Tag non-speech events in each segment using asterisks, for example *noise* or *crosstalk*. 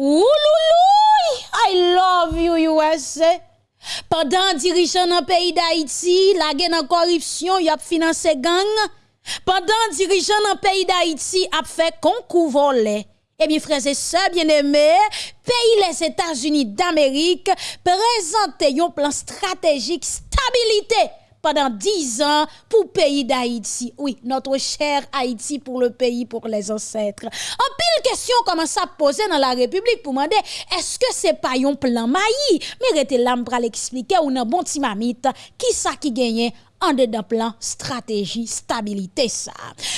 Oulouloui, I love you USA. Pendant dirigeant dans pays d'Haïti, la guerre en corruption, y a financé gang. Pendant dirigeant dans pays d'Haïti a fait concours volé. Eh bien, frères et sœurs bien-aimés, pays les États-Unis d'Amérique présentent un plan stratégique stabilité pendant 10 ans pour pays d'Haïti. Oui, notre cher Haïti pour le pays, pour les ancêtres. En pile question commence à poser dans la République pour demander est-ce que c'est pas un plan maï? Mais l'âme pour l'expliquer ou un bon timamite qui ça qui gagne en dedans plan stratégie stabilité ça.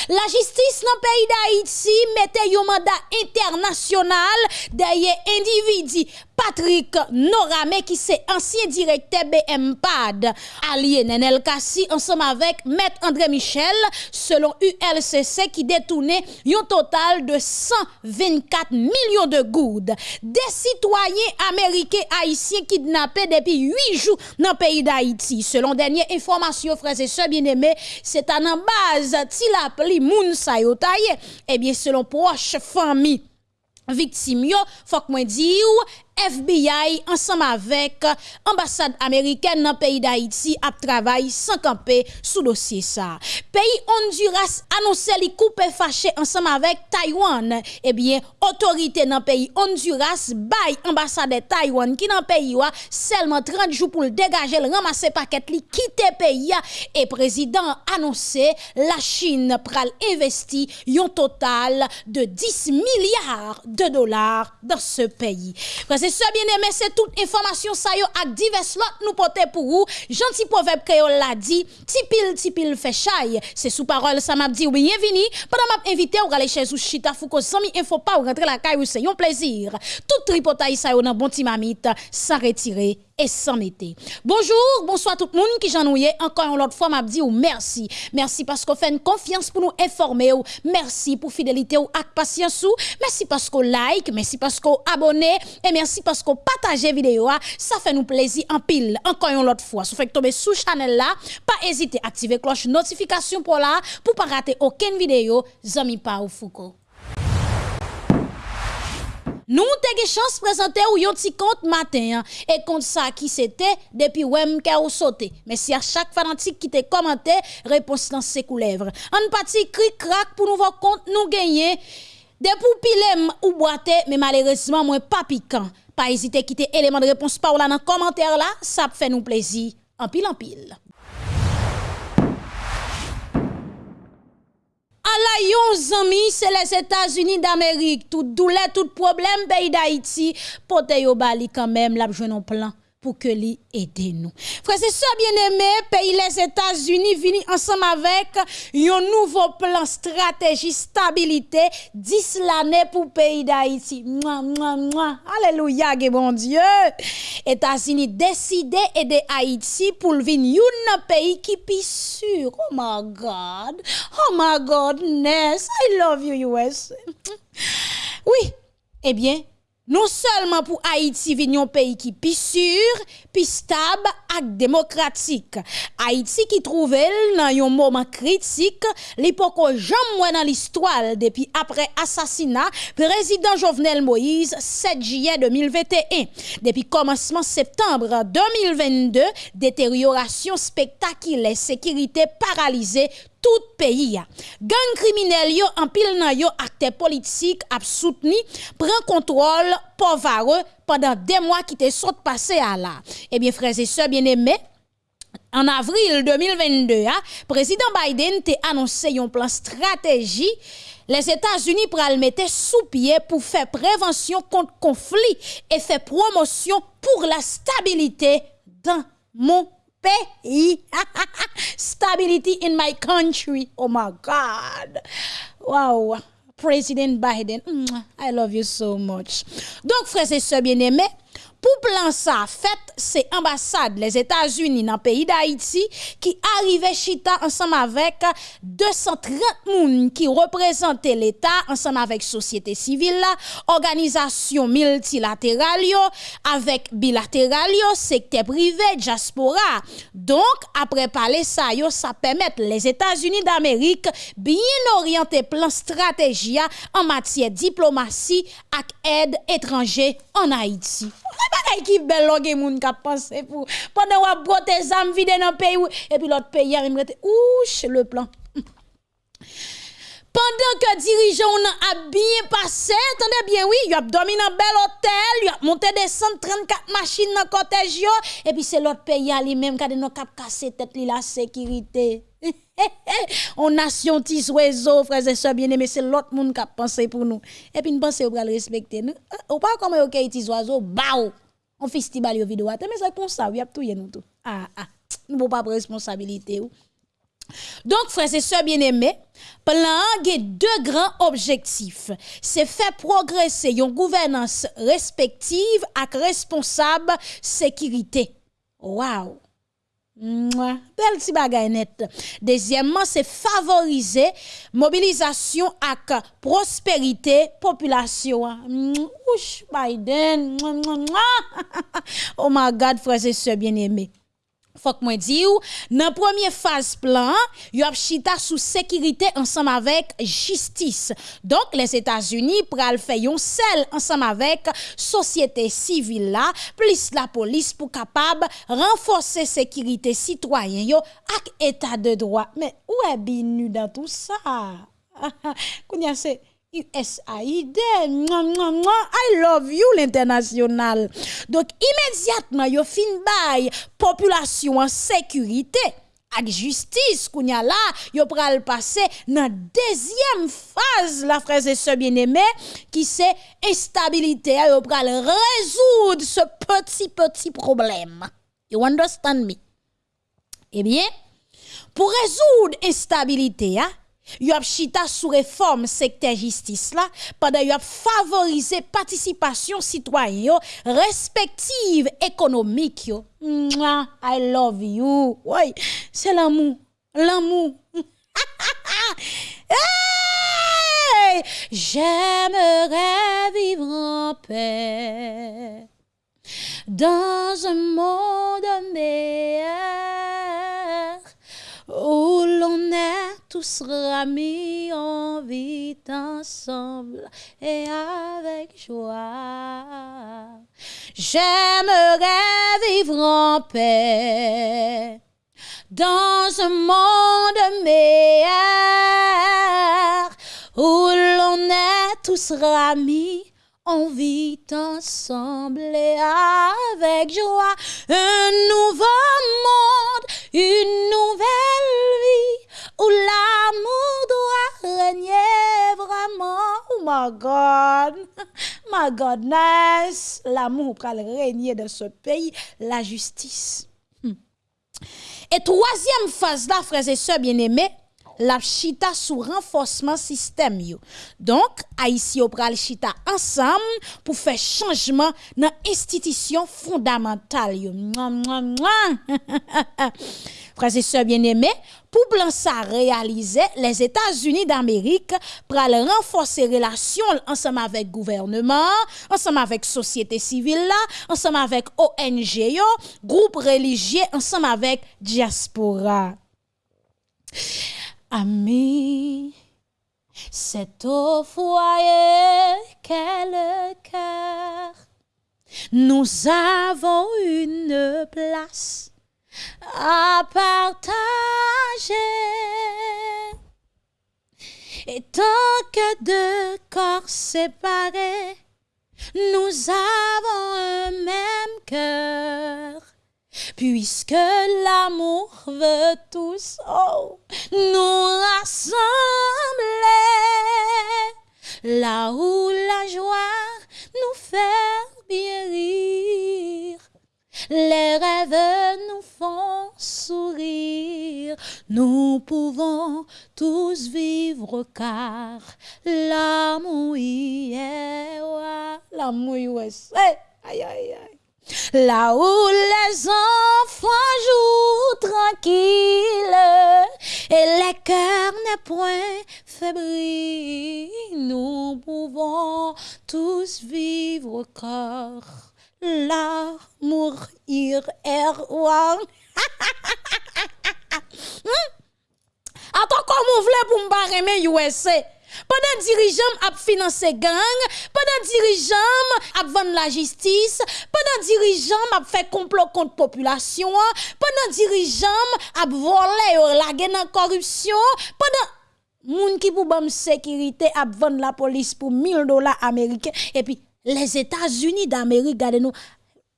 La justice dans le pays d'Haïti mettait un mandat international derrière individu Patrick Norame qui c'est ancien directeur BMPAD allié Nenel Kassi ensemble avec Maître André Michel selon ULCC qui détournait un total de 124 millions de goudes. Des citoyens américains haïtiens kidnappés depuis 8 jours dans le pays d'Haïti. Selon dernière information frères et sœurs bien-aimés, c'est en base Tilapli Moun Sayotaye. Eh bien selon proche famille victime yo, faut que moi FBI ensemble avec ambassade américaine dans le pays d'Haïti a travaillé sans camper sous dossier ça. Pays Honduras annoncé li coupe fâché ensemble avec Taïwan. Eh bien, autorité dans le pays Honduras bail ambassade de Taïwan qui dans le pays seulement 30 jours pour le dégager, le ramasser paquet li quitter pays et président annoncé la Chine pral investi un total de 10 milliards de dollars dans ce pays c'est ça bien aimé, c'est toute information ça yo ak divers lot nous porter pour vous. Gentil proverbe créole l'a dit, tipil tipil fait chaille. C'est sous parole ça m'a dit bienvenue. Pendant m'a invité ou aller chez ou chita fou ko sami info pas ou rentrer la caille c'est un plaisir. Tout tripotaille ça yo dans bon timamite sans retirer Bonjour, bonsoir tout le monde qui j'en Encore une autre fois, m'a dit merci. Merci parce qu'on fait une confiance pour nous informer ou. Merci pour fidélité ou ak patience ou. Merci parce qu'on like, merci parce qu'on abonne et merci parce qu'on partage vidéo. Ça fait nous plaisir en pile. Encore une autre fois, si vous faites tomber sous channel là, pas hésiter à activer cloche notification pour là pour pas rater aucune vidéo. Zami pa ou Foucault. Nous avons chance de présenter ou petit compte matin hein. et compte ça qui c'était depuis wem ou sauté. Mais si à chaque fanatique qui te commenté, réponse dans ses coulèvres. En parti cri crack pour nous voir compte nous gagner des poupilem ou boite mais malheureusement moins pas piquant. Pas hésiter à quitter élément de réponse par là dans commentaire là, ça fait nous plaisir en pile en pile. La yon zami, c'est les États-Unis d'Amérique. Tout douleur, tout problème, pays d'Haïti, pote yo bali quand même, la un plan pour que li aide nous. Frère, c'est ça bien aimé, pays les États-Unis vini ensemble avec un nouveau plan stratégie stabilité 10 l'année pour pays d'Haïti. Alléluia, bon Dieu. États-Unis décidé aider Haïti pour venir un pays qui est sûr. Oh my God. Oh my godness. I love you US. Oui. Eh bien, non seulement pour Haïti venir un pays qui est sûr, puis stable et démocratique. Haïti qui trouve dans un moment critique, l'époque jamais dans l'histoire depuis après assassinat président Jovenel Moïse 7 juillet 2021. Depuis commencement septembre 2022, détérioration spectaculaire, sécurité paralysée tout pays. Gang criminel yo en pile nan yo acteur politique a soutenu prend contrôle pauvre pendant des mois qui te sont passé à là. Eh bien frères et sœurs bien-aimés, en avril 2022, hein, président Biden a annoncé un plan stratégie les États-Unis le mettre sous pied pour faire prévention contre conflit et faire promotion pour la stabilité dans mon pays. *laughs* Stability in my country. Oh my God. Wow. President Biden, mm, I love you so much. Donc, frères et sœurs bien-aimés, Pour plan ça, fait, c'est ambassade les États-Unis dans le pays d'Haïti qui arrivait chita ensemble avec 230 personnes qui représentaient l'État ensemble avec société civile, organisation multilatérale avec bilatéral secteur privé, diaspora. Donc après parler ça ça permet les États-Unis d'Amérique bien orienter plan stratégie en matière diplomatie et aide étrangère en Haïti bagay qui belle loge moun ka penser pour pendant ou brote zam vide dans pays et puis l'autre pays a rete ouch le plan *laughs* pendant que dirigeant a bien passé, attendez bien, oui, il a dormi un bel hôtel, il a monté des 134 machines dans le cortège, et puis c'est l'autre pays lui-même qui a cap casser tête la sécurité. *laughs* On nation tis oiseau, frères et sœurs bien-aimés, c'est l'autre monde qui a pensé pour nous. Et puis nous pensons va le respecter. Nous, ou pas comme OK tis oiseau, bao on festival yo vidéo mais c'est comme ça y a tout nous tout ah ah nous pas responsabilité donc, frères et sœurs bien-aimés, plan a deux grands objectifs. C'est faire progresser une gouvernance respective avec responsable sécurité. Wow! Bagay net. Deuxièmement, c'est favoriser mobilisation et prospérité population. Ouch, Biden. *laughs* Oh my God, frères et sœurs bien-aimés Fok mwen di ou, nan premye faz plan, yo ap chita sou sekirite ansam avek jistis. Donk, les Etats-Unis pral feyon sel ansam avek sosyete sivil la, plis la polis pou kapab renfose sekirite sitwayen yo ak etat de droit. Men, ou e binu dan tout sa? *laughs* Koun yase... USAID, I love you l'international. Donc immédiatement yo fin bay population en sécurité avec justice kounya là yo pral passer dans deuxième phase la frère et sœurs bien-aimés qui c'est instabilité yo pral résoudre ce petit petit problème. You understand me? Eh bien, pour résoudre instabilité, hein, y a chita sous réforme secteur justice là pendant y a favoriser participation citoyenne respective économique yo. I love you. C'est l'amour l'amour. *laughs* J'aimerais vivre en paix dans un monde meilleur où l'on est tous ramis, en vit ensemble et avec joie. J'aimerais vivre en paix dans un monde meilleur où l'on est tous ramis on vit ensemble et avec joie un nouveau monde, une nouvelle vie où l'amour doit régner vraiment. Oh my God, *laughs* my goodness, l'amour va régner dans ce pays, la justice. Hmm. Et troisième phase là, frères et sœurs bien-aimés, la chita sous renforcement système yo. Donc Haïti pral chita ensemble pour faire changement dans institution fondamentale yo. *laughs* Frères et sœurs bien-aimés, pour plan ça réaliser, les États-Unis d'Amérique pral renforcer relations ensemble avec gouvernement, ensemble avec société civile ensemble avec ONG yo, groupe religieux ensemble avec diaspora. Ami, c'est au foyer qu'est cœur. Nous avons une place à partager. Et tant que deux corps séparés, nous avons un même cœur. Puisque l'amour veut tous oh, nous rassembler, là où la joie nous fait bien rire, les rêves nous font sourire, nous pouvons tous vivre car l'amour y est, l'amour y est. Aïe, aïe, aïe. Là où les enfants jouent tranquilles et les cœurs n'est point fébrile, nous pouvons tous vivre corps. L'amour ir roi. *laughs* Attends, comment vous voulez pour me aimer USA? Pendant dirigeant a financé gang, pendant dirigeant a vendu la justice, pendant dirigeant a fait complot contre population, pendant dirigeant a volé la guerre corruption, pendant moun qui pour bam sécurité a vendu la police pour 1000 dollars américains et puis les États-Unis d'Amérique regardez nous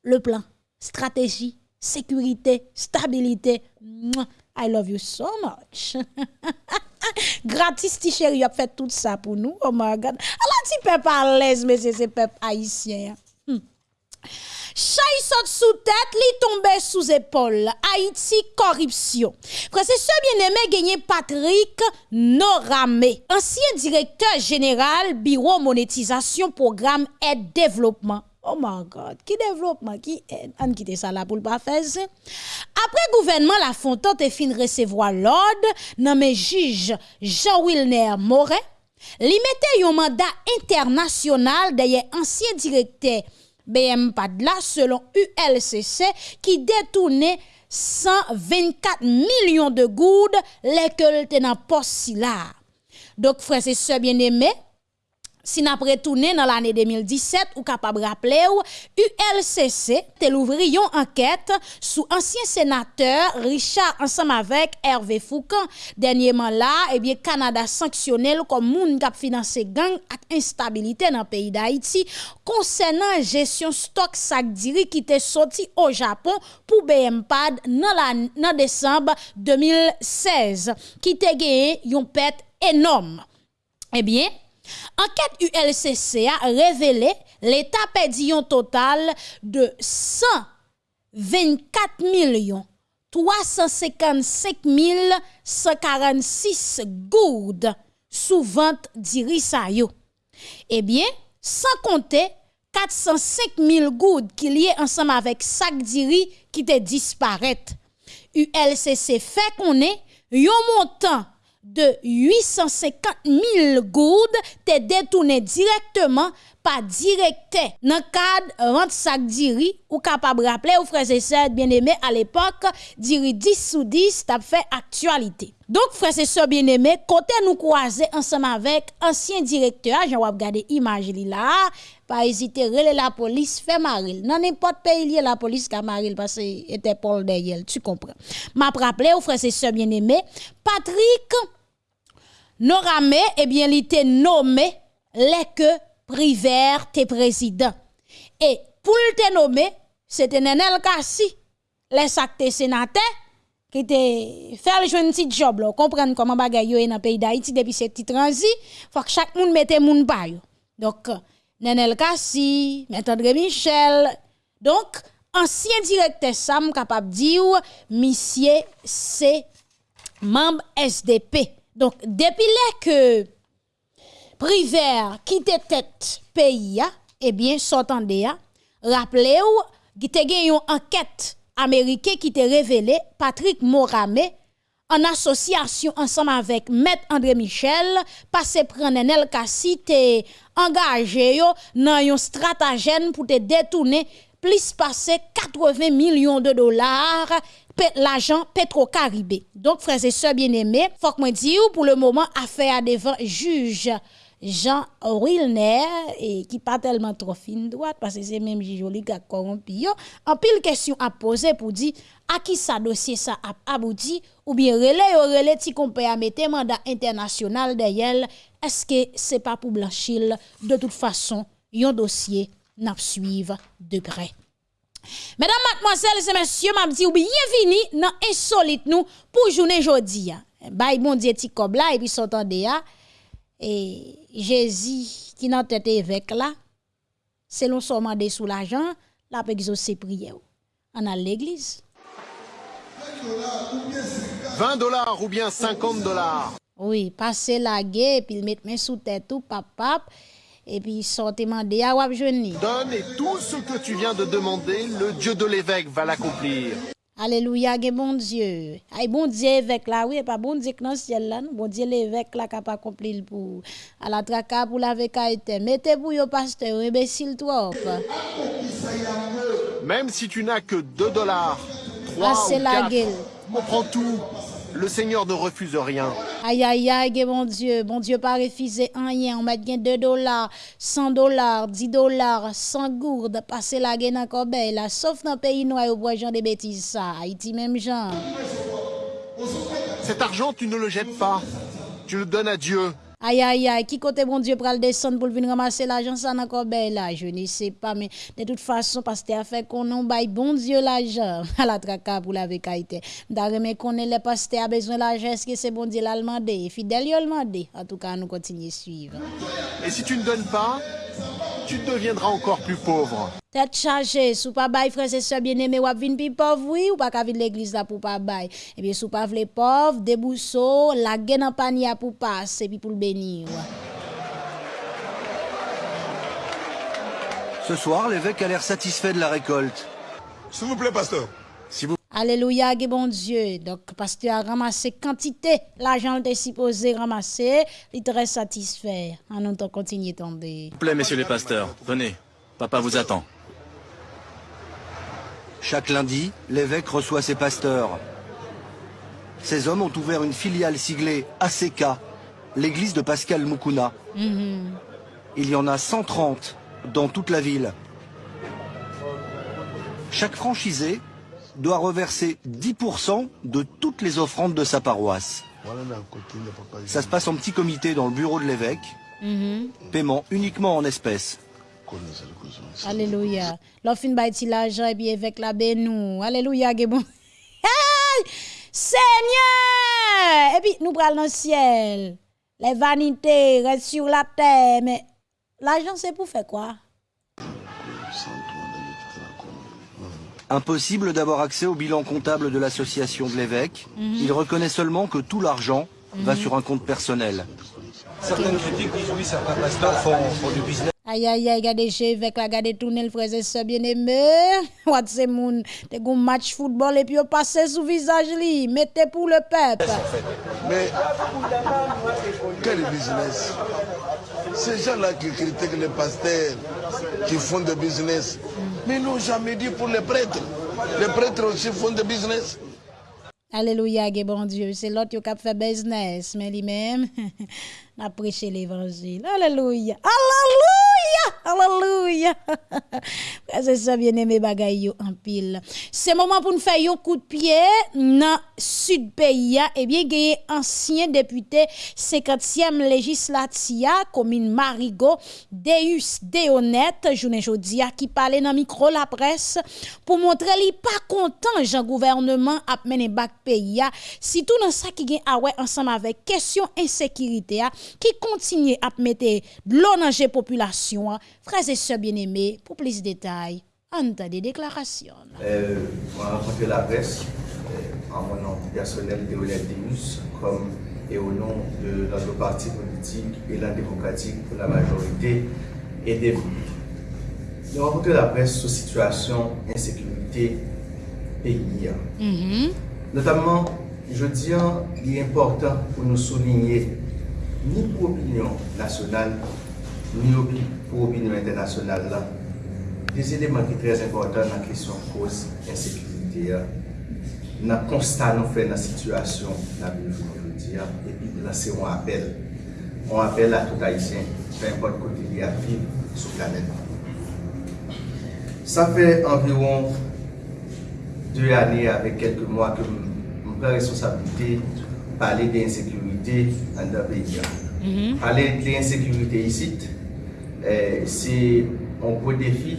le plan, stratégie, sécurité, stabilité. I love you so much. *laughs* *laughs* Gratis, ti chéri, a fait tout ça pour nous. Oh my God. Alors, ti peuple à l'aise, mais c'est peuple haïtien. Hmm. Saute sous tête, li tombe sous épaule. Haïti corruption. Frère, c'est ce bien-aimé gagné Patrick Noramé, ancien directeur général bureau monétisation programme et développement. Oh my God, ki devlopman, ki en, an kite sa la pou l'ba fez. Apre gouvenman la fontan te fin resevoa l'od, nan me jij Jean-Wilner Moret, li mette yon mandat internasyonal deye ansye direkte BM Padla selon ULCC ki detoune 124 milyon de goud lekel te nan pos si la. Dok frese se bien eme, Si n'a retourné dans l'année 2017, ou capable de rappeler, ULCC te l'ouvri yon enquête sous ancien sénateur Richard ensemble avec Hervé Foucan. Dernièrement là, eh bien, Canada sanctionné comme moun kap finance gang ak instabilité dans le pays d'Haïti concernant gestion stock sac diri qui était sorti au Japon pour BMPAD dans décembre 2016, qui te gagné yon pète énorme. Eh bien, Enquête ULCC a révélé l'État perdu un total de 124 millions 355 146 gourdes sous vente d'Irisayo. Eh bien, sans compter 405 000 gourdes qui liées ensemble avec sac d'iri qui te disparaît. ULCC fait qu'on est un montant de 850 000 goudes te détourné directement par directeur dans cadre vente sac diri ou capable rappeler aux frères et sœurs bien-aimés à l'époque diri 10 sous 10 t'a fait actualité. Donc frères et sœurs bien-aimés, côté nous croiser ensemble avec ancien directeur, j'en vais regarder image là, pas hésiter relais la police fait maril. Dans n'importe pays la police qui maril parce que était Paul derrière, tu comprends. M'a rappelé aux frères et sœurs bien-aimés, Patrick Noramé eh bien il était nommé les que Privert tes président. Et pour te nommer, c'était Nenel Kassi, les actes sénateur, qui te fait le petit job, là, comprendre comment bagay yo dans le pays d'Haïti depuis cette petite transi, faut que chaque monde mette moun pa. Donc, Nenel Kassi, M. André Michel, donc, ancien directeur Sam capable dire, monsieur, c'est membre SDP. Donc, depuis que Priver qui te tête pays eh bien s'entendez rappelez-vous qui te une enquête américaine qui te révélé Patrick Moramé en association ensemble avec Maître André Michel passé prendre El Kassi te engagé dans un stratagème pour te détourner plus passer 80 millions de dollars l'argent Petro-Caribé. Donc, frères et sœurs bien-aimés, faut que moi pour le moment, affaire devant juge Jean Wilner et qui pas tellement trop fine droite parce que c'est même joli gars corrompu en pile question à poser pour dire à qui ça dossier ça a abouti? Ou bien relais ou relais ti qu'on peut mettre mandat international derrière est-ce que c'est pas pour blanchir? De toute façon un dossier n'a suivre de près. Mesdames, mademoiselles et messieurs, m'a dit bienvenue dans insolite nous pour journée jodi. Bye bon Dieu ti là et puis s'entendez et Jésus qui n'a tête évêque là, selon son mandat sous l'argent, la exaucer prière. On a l'église. 20 dollars ou bien 50 dollars. Oui, passer la guerre, puis mettre main sous tête tout, pap, pap. et puis sortez mandé à wap jouni. Donne et tout ce que tu viens de demander, le Dieu de l'évêque va l'accomplir. Alléluia, bon Dieu. Ay bon Dieu évêque là, oui, pas bon Dieu que dans le ciel là, bon Dieu l'évêque là qui a pas accompli pour à la traka pour la été. Mettez pour yo pasteur, imbécile trop. Même si tu n'as que 2 dollars, 3 Ah, ou la 4, gueule. on prend tout. Le Seigneur ne refuse rien. Aïe, aïe, aïe, bon Dieu, bon Dieu pas refusé rien. On met 2 dollars, 100 dollars, 10 dollars, 100 gourdes, passer la dans corbeille là. Sauf dans le pays noir où bois gens des bêtises ça. Haïti même genre. Cet argent, tu ne le jettes pas. Tu le donnes à Dieu. Aïe, aïe, aïe, qui côté bon Dieu pral descendre pour venir ramasser l'argent ça dans corbeille là, je ne sais pas, mais de toute façon, parce que a fait qu'on en baille bon Dieu l'argent *laughs* à la traka pour la vécaïté. D'ailleurs, mais qu'on est le pasteur a besoin l'argent, est-ce que c'est bon Dieu l'a demandé? Fidèle, il a demandé. En tout cas, nous continuons à suivre. Et si tu ne donnes pas, tu deviendras encore plus pauvre. Tête chargée, sous pas bail frères et sœurs bien-aimés, ou vin pi pauvre oui ou pas vin l'église là pour pas bail. Et bien sous pas vle pauvre, débousseau, la gaine en panier pour passer puis pour le bénir. Ce soir, l'évêque a l'air satisfait de la récolte. S'il vous plaît, pasteur. Si vous Alléluia, bon Dieu. Donc, pasteur a ramassé quantité, l'argent était supposé ramasser, il est très satisfait. En autant continuer tomber. vous plaît, messieurs les pasteurs, venez. Papa vous attend. Chaque lundi, l'évêque reçoit ses pasteurs. Ces hommes ont ouvert une filiale siglée ACK, l'église de Pascal Mukuna. Il y en a 130 dans toute la ville. Chaque franchisé doit reverser 10% de toutes les offrandes de sa paroisse. Ça se passe en petit comité dans le bureau de l'évêque. Paiement uniquement en espèces. Alléluia. L'offre bâti l'argent et puis avec la bénou. Alléluia, que bon. *laughs* Hey! Seigneur! Et puis nous prenons le ciel. Les vanités restent sur la terre. Mais l'argent, c'est pour faire quoi? Impossible d'avoir accès au bilan comptable de l'association de l'évêque. Il reconnaît seulement que tout l'argent va sur un compte personnel. Certaines critiques disent oui, certains pasteurs font, font du business. Aïe, aïe, aïe, regardez chez avec la regardez tourner le frère et sœur bien-aimé. What *laughs* c'est moun, te gon match football et puis on passe sous visage li, mettez pour le peuple. Mais quel business? Ces gens-là qui critiquent les pasteurs, qui font des business, mais ils n'ont jamais dit pour les prêtres. Les prêtres aussi font des business. Alléluia, bon Dieu, c'est l'autre qui a fait business, mais lui-même, *laughs* a prêché l'évangile. Alléluia, alléluia, alléluia. C'est ça, bien aimé, bagay yo en pile. C'est moment pour nous faire un coup de pied dans sud pays, et bien, gagne ancien député 50e législatia, commune Marigot, Deus Deonet, journée jodia, qui parlait dans micro la presse pour montrer li pas content, Jean gouvernement a mené bac pays, si tout dans ça qui gagne ah ensemble avec question insécurité, qui continue à mettre l'eau dans la population, frères et sœurs bien-aimés, pour plus de détails, entendez des déclarations. Euh, on a rencontré la presse euh, en mon nom personnel Théolène Demus comme et au nom de notre parti politique et la démocratique pour la majorité et des Nous rencontré la presse sur situation insécurité pays. Notamment, je dis, il est important pour nous souligner, ni pour l'opinion nationale, ni pou opinyon internasyonal la. Des eleman ki trez important nan kesyon koz ensekivite ya, nan konstan nou fe nan situasyon nan binifon jodi ya, epi lanse yon apel. Yon apel la tout haisyen, pe import kote li api sou planet. Sa fe environ 2 ane avek kelke mwa ke mwen pre responsabilite pale de ensekivite an da peyi ya. Pale de ensekivite yisit, Eh, se an gwo defi,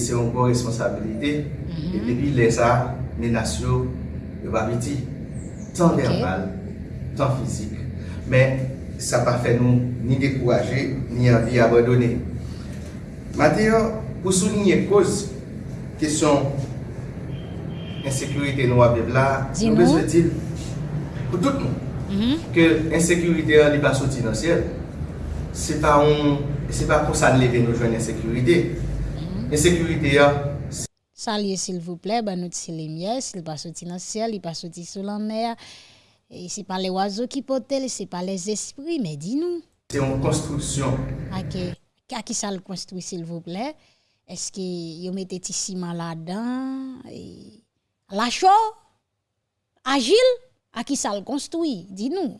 se an gwo responsabilite, mm-hmm. e depi le sa, menasyo, yo pa biti, tan verbal, tan fizik. Men, sa pa fe nou ni dekouraje, ni anvi abadone. Mateyo, pou souninye koz, kesyon ensekurite nou abev la, nou bezwe dil pou tout nou, ke ensekurite li baso dinansiyel, se pa on se pa pou sa nleve nou jwen ensekurite. Ensekurite ya. Salye sil vouple, banout si le mye, sil pa soti nan siel, li pa soti sou lan mer, e se pa le wazo ki potel, se pa les espri, me di nou. Se yon konstruksyon. Ake, kaki sa l konstruy sil vouple, eske yo mette ti siman la dan, e... la chou, agil, aki sa l konstruy, di nou.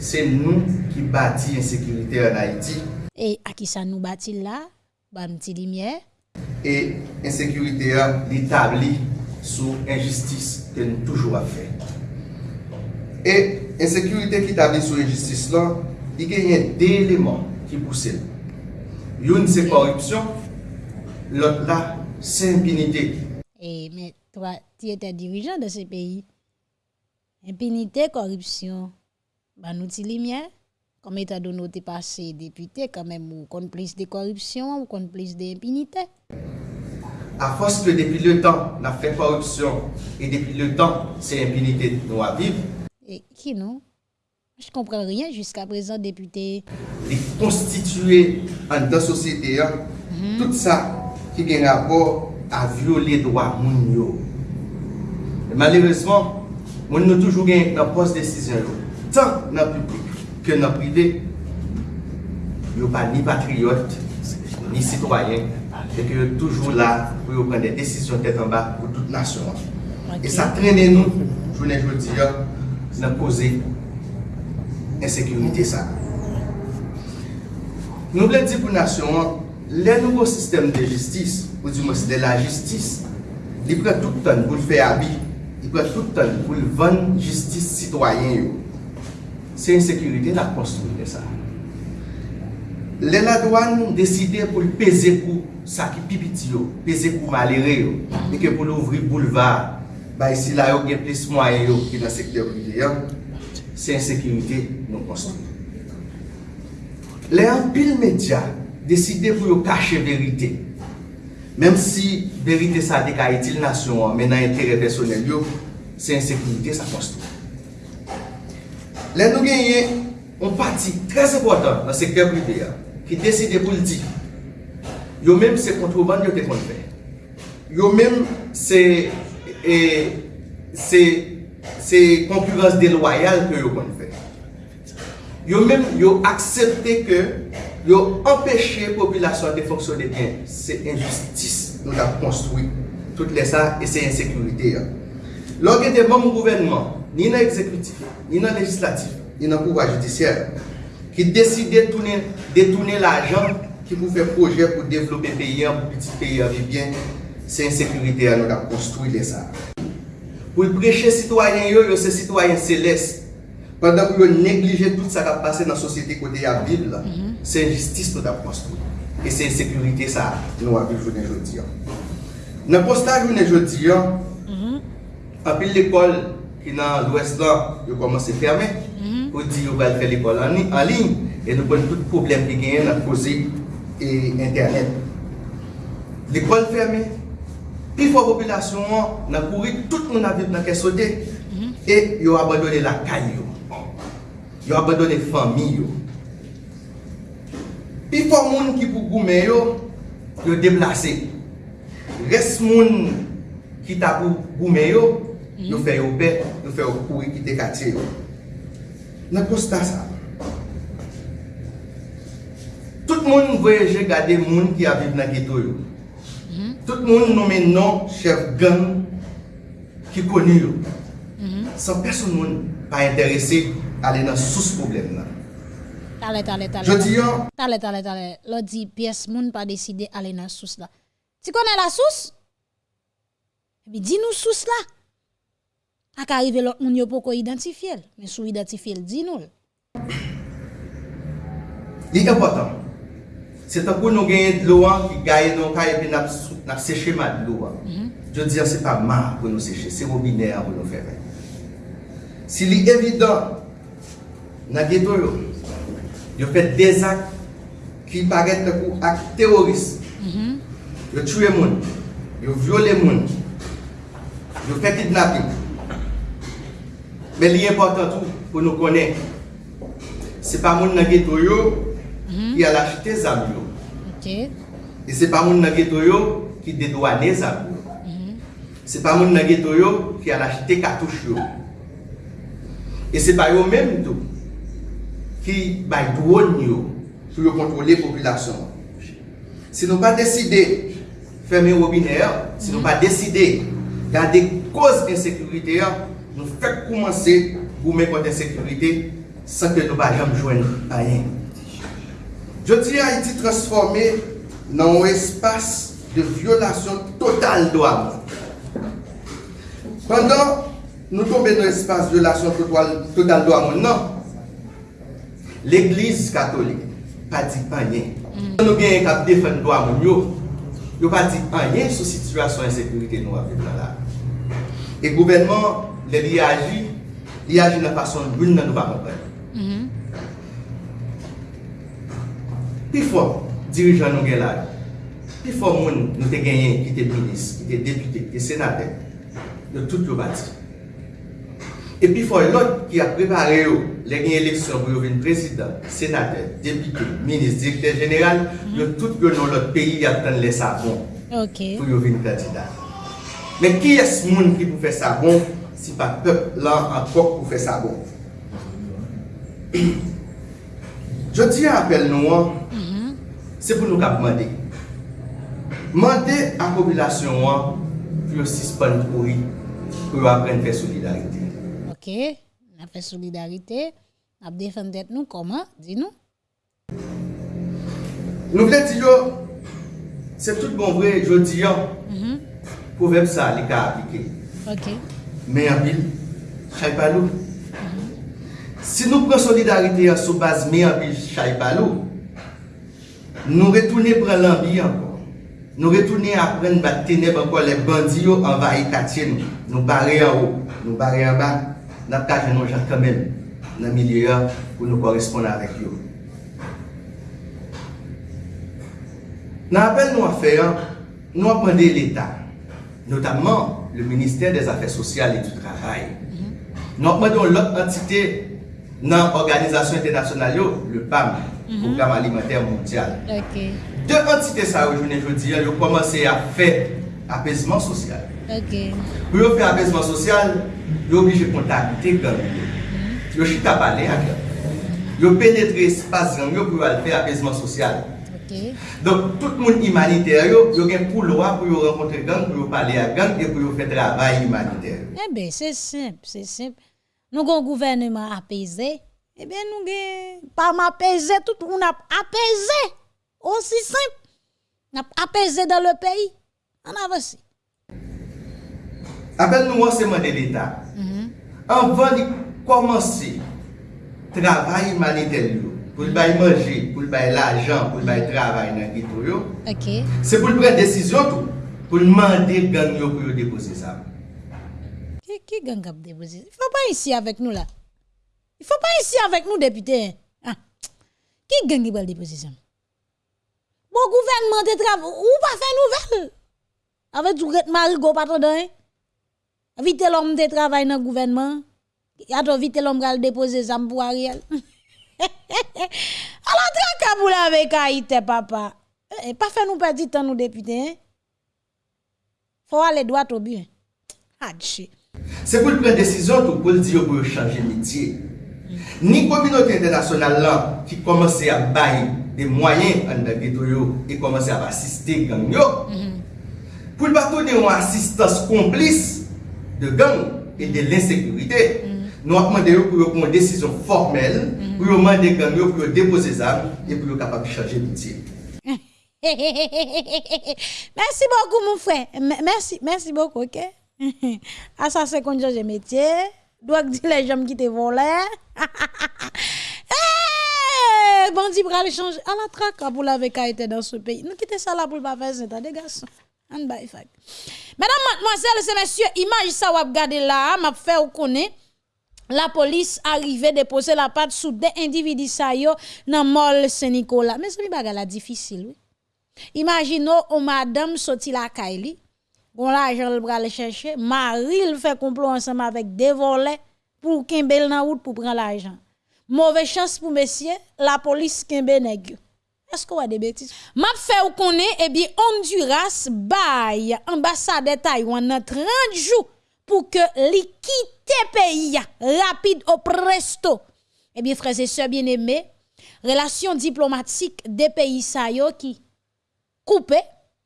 Se nou ki bati ensekurite an Haiti, E akisa nou bati la, ba mti limye. E insekurite a li tabli sou injistis ke nou toujou a fe. E insekurite ki tabli sou injistis la, li genye de eleman ki pousse. Youn se korupsyon, lot la se impinite. E men, toi, ti ete dirijan de se peyi. Impinite, korupsyon, ba nou ti limye. Comme état donné, tu passé député, quand même, ou qu'on plus de corruption, ou qu'on plus d'impunité. À force que depuis le temps, on a fait corruption, et depuis le temps, c'est impunité nous à vivre. Et qui non Je comprends rien jusqu'à présent, député. Les constituer en dans société, hein, mm -hmm. tout ça qui vient rapport à violer les droits Malheureusement, on nous toujours dans poste décision, tant dans le public. ke nan prive, yo pa ni patriote, ni sitwayen, et que toujours là pour prendre des décisions tête en bas pour toute nation. Okay. Et ça traîne nous, je ne dis pas, dans poser insécurité ça. Nous voulons dire pour la nation, le nouveau système de justice, ou du moins de la justice, il prend tout le temps pour le faire habit, il prend tout le temps pour le vendre justice citoyenne. se insekurite la konstruy de sa. Le la douan deside pou peze kou sa ki pipiti yo, peze kou malere yo, e ke pou nou ouvri bouleva, ba isi la yo gen plis mwaye yo ki nan sekte privi yo, se insekurite nou konstruy. Le an pil media deside pou yo kache verite, Mem si verite sa dekaye til nasyon an, men nan entere personel yo, se insekurite sa konstruy. Lè nou genye, on pati trez important nan sektèr privé ya, ki deside pou l'di. Yo mèm se kontroban yo te kon fè. Yo mèm se, e, se, se konkurans deloyal ke yo kon fè. Yo mèm yo aksepte ke yo empèche populasyon de fonksyonè bien. Se injustis nou la konstoui. Tout lè sa, e se insekurite ya. Lò gen te bon mou gouvenman, ni nan ekzekutif, ni nan legislatif, ni nan pouva judisyel, ki deside detoune l'ajan ki pou fè projè pou devlopè peyen, pou piti peyen vibyen, se insekurite anon la konstoui lè sa. Pou preche sitwayen yo, yo se sitwayen selès, pandan pou yo neglije tout sa kap pase nan sosyete kote ya bil, mm -hmm. se injistis nou da konstoui. E se insekurite sa nou aviv jounen jodi an. Nan postaj jounen jodi an, apil l'ekol, ki nan l'ouest lan yo komanse ferme, mhm. ou di yo bal fè l'ekol an lin, e nou kon tout problem ki genyen nan kose e internet. L'ekol ferme, pi fwa populasyon an, nan kouri tout moun avit nan kesode, mhm. e yo abadone la kany yo, yo abadone fami yo. Pi fwa moun ki pou goumen yo, yo deplase. Res moun ki ta pou goumen yo, yo mhm. fè yo pè, nou fè ou kouri ki te katye yo. Nan posta sa. Tout moun voyeje gade moun ki aviv nan geto yo. Mm -hmm. Tout moun nomen non nan chef gang ki koni yo. Mm -hmm. San person moun pa interese ale nan sous problem nan. Tale, tale, tale. Je di yo. Tale, tale, tale. Lo di piyes moun pa deside ale nan sous la. Ti konen la sous? Bi di nou sous la. ak arrive lot moun yo poko identifiye l, men sou identifiye l di nou l. Li important, se tanpou nou genye lo an ki gaye nou ka epi nap, nap seche mad lo mhm. an. Mm -hmm. Je diyan se pa ma pou nou seche, se robine an pou nou fere. Si li evident, nan geto yo, yo fet des ak ki paret tanpou ak teroris. Mm -hmm. Yo tue moun, yo viole moun, yo fet kidnapping, Men li important tou pou nou konen. Se pa moun nan geto yo, mm -hmm. ki al achete zam yo. Okay. E se pa moun nan geto yo, ki dedouane zam yo. Mm -hmm. Se pa moun nan geto yo, ki al achete katouche yo. E se pa yo menm tou, ki bay douon yo, pou yo kontrole populasyon. Se nou pa deside ferme robiner, se nou mhm. pa deside gade koz insekurite yo, nou fèk koumanse pou mè kontè sekurite san ke nou balyam jwen ayen. Jodi a iti transforme nan ou espas de violasyon total do a. Pendan nou tombe nan espas violasyon total do a nan, l'Eglise katolik pa di payen. Mm. Nou gen kap defen do a yo, yo pa di panyen sou situasyon en sekurite nou avè nan la. E gouvenman Le li aji, li aji nan fason loun nan nou pa kompren. Mhm. Pi fò, dirijan nou gen laj, pi fò moun nou te genyen ki te minis, ki te depute, ki te senate, nou tout yo bati. E pi fò lòt ki a prepare yo, le genyen leksyon pou yo ven prezident, senate, depute, minis, direkter general, mhm. yo tout yo nou lòt peyi ya pren lè sa bon pou yo ven prezident. Men ki es moun ki pou fè sa bon, si pa pep lan kok pou fe sa bon. Je di apel nou an, se pou nou kap mande. Mande an popilasyon an, pou yo sispan pou yi, pou yo apren fè solidarite. Ok, na fè solidarite, ap defen det nou koman, di nou? Nou vle di yo, se tout bon vre, je di yo, mm -hmm. pou vep sa li ka aplike. Ok. men apil, chay palou. Si nou pren solidarite an sou baz men apil, chay palou, nou retoune pren lambi anpon. Nou retoune apren bat teneb anpon le bandi yo anvaye katye nou. Nou bare an ou, nou bare an ba, nap kaje nou jan kamen nan milye an pou nou koresponde avek yo. Nan apel nou afer, nou apende l'Etat. Notamman, le Ministère des Affaires Sociales et du Travail. Nou mwen don lòk entité nan Organizasyon Internasyonal yo, le PAM, mhm. Programme Alimentaire Mondial. Okay. De entité sa yo jounen jodi, yo komanse a fè apesman sosyal. Okay. Pou yo fè apesman sosyal, yo oblige kontakte gang yo. Mhm. Yo chita pale a gang. Yo penetre espas gang yo pou yo al fè apesman sosyal. Okay. Donc, tout le monde humanitaire, il y a pour loi pour rencontrer gang, pour parler à gang et pour faire travail humanitaire. Eh bien, c'est simple, c'est simple. Nous avons un gouvernement apaisé. Eh bien, nous avons pas m'apaisé, tout on a apaisé. Aussi simple. On a apaisé dans le pays. On avance. Appel nous enseignement de l'État. Mm-hmm. Avant de commencer, travail humanitaire, Anvan li komanse travay imaniter yo, pou l'bay manje, pou l'bay l'ajan, pou l'bay travay nan gito yo, se pou l'pren desisyon tou, pou l'mande gang yo pou yo depose sa. Ki gang ap depose? I fò pa isi avèk nou la. I fò pa isi avèk nou depite. Ki gang ap depose sa? Bon gouvernement te travay, ou pa fè nouvel? Avè tou ret marigo patro den? Vite l'om te travay nan gouvernement? Yato vite l'om gal depose zam pou a riel? ala tra kabou la vek a ite papa e pa fe nou pa di tan nou depite fwa le doat obi adche se pou l pre desisyon tou pou l di yo pou yo chanje mitye ni kominote internasyonal lan ki komanse a bayi de mwayen an da geto yo e komanse a asiste gang yo. Pou l bato de yon asistans komplis de gang e de l insekurite nou akman de yo pou yo pou yon desisyon formel pou yo mande gang yo pou yo depose zan e pou yo kapap chanje mitye mersi bokou mou fwe mersi, mersi bokou ok? Asa se kon chanje mitye doak di le jom ki te vole bandi pral chanje ala trak apou la veka ete dans se peyi nou kite sa la pou l pa fè zeta de gason an bay fag. Madame, mademoiselle, se messieurs imaj sa wap gade la map fè ou konen la polis arrive depose la pat sou de individi sa yo nan mol Saint-Nicolas. Men se mi baga la difisil, oui. Imagino ou madame soti la kaili, bon la jen l bral chèche, maril fè complot ansama vek devole pou kembel nan wout pou pran la jen. Mouve chans pou mesye, la polis kembe negyo. Est-ce qu'on a des bêtises? M'a fait ou connaît, eh bien, Honduras bail ambassade de Taïwan dans 30 jours pour que li quitte pays rapide au presto. Eh bien, frères et sœurs bien-aimés, relation diplomatique des pays yo qui coupé.